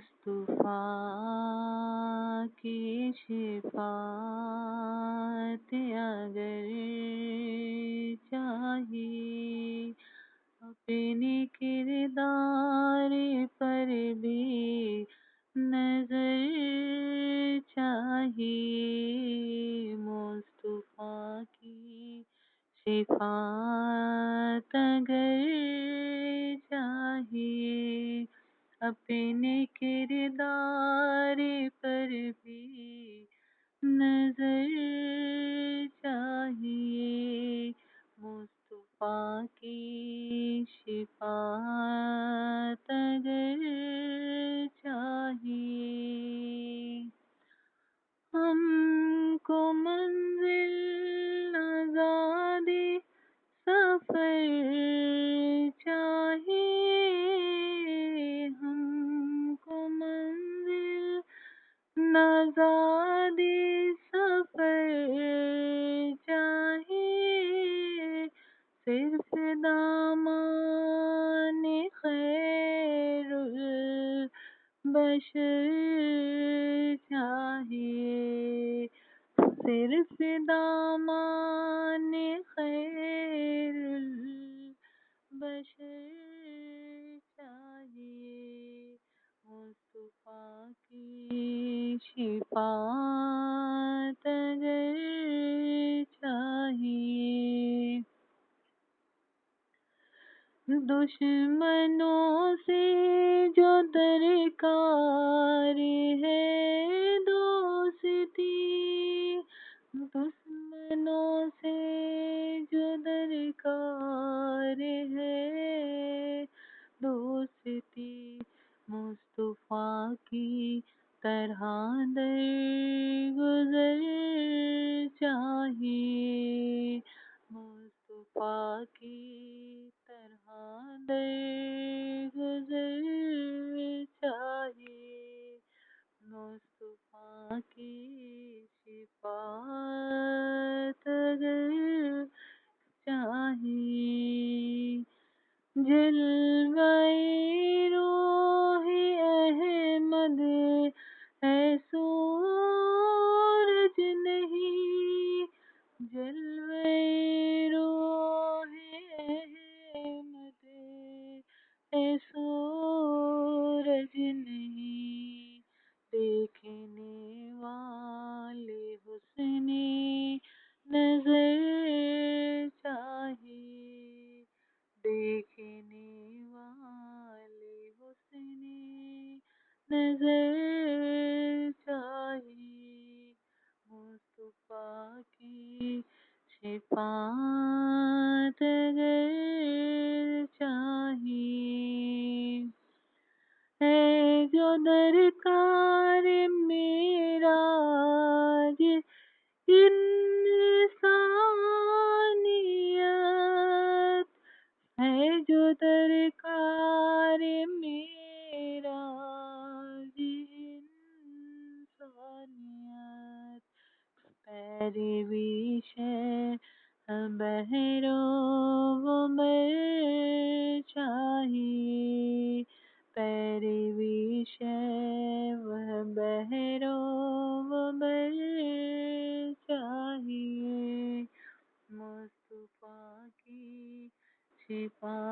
مصطفیٰ کی شفاعت اگر چاہیے اپنے کردار پر بھی نظر چاہیے مصطفیٰ کی شفاعت اگر اپنے کردار پر بھی نظر چاہیے۔ مصطفیٰ کی شفاعت اگر چاہیے، ہم کو منزل آزادی سفر البشر چاہیے صرف دامان خیر البشر چاہیے مصطفیٰ کی شفاعت دشمنوں سے جو درکار ہے دوستی، دشمنوں سے جو درکار ہے دوستی، مصطفیٰ کی طرح در جلوہ روح احمد ہے سورج نہیں جلوہ روح احمد ہے سورج نہیں دیکھنے والے دیکھنے والے حسن نظر چاہیے مصطفیٰ کی شفاعت اگر چاہیے ہے جو درکار پیروی شہ بہرو مر چاہیے پیروی شہ بہرو مر چاہیے مصطفیٰ کی شفاعت